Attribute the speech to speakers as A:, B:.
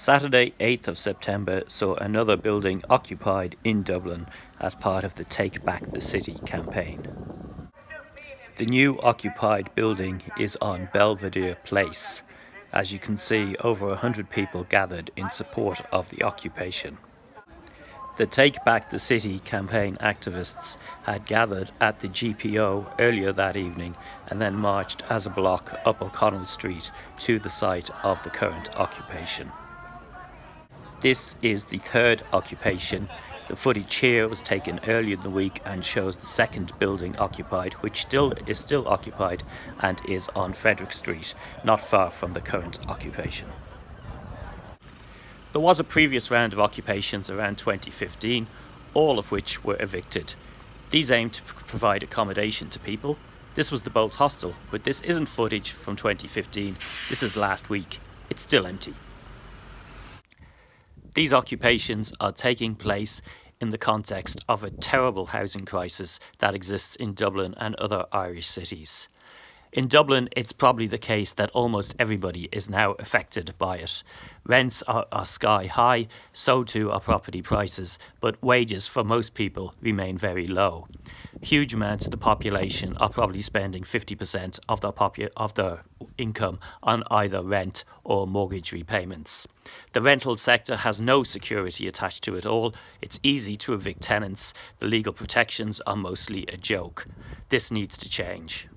A: Saturday 8th of September saw another building occupied in Dublin as part of the Take Back the City campaign. The new occupied building is on Belvedere Place. As you can see, over 100 people gathered in support of the occupation. The Take Back the City campaign activists had gathered at the GPO earlier that evening and then marched as a block up O'Connell Street to the site of the current occupation. This is the third occupation. The footage here was taken earlier in the week and shows the second building occupied, which still is still occupied and is on Frederick Street, not far from the current occupation. There was a previous round of occupations around 2015, all of which were evicted. These aimed to provide accommodation to people. This was the Bolt Hostel, but this isn't footage from 2015, this is last week. It's still empty. These occupations are taking place in the context of a terrible housing crisis that exists in Dublin and other Irish cities. In Dublin, it's probably the case that almost everybody is now affected by it. Rents are, are, sky high, so too are property prices, but wages for most people remain very low. Huge amounts of the population are probably spending 50% of their, of their income on either rent or mortgage repayments. The rental sector has no security attached to it all. It's easy to evict tenants. The legal protections are mostly a joke. This needs to change.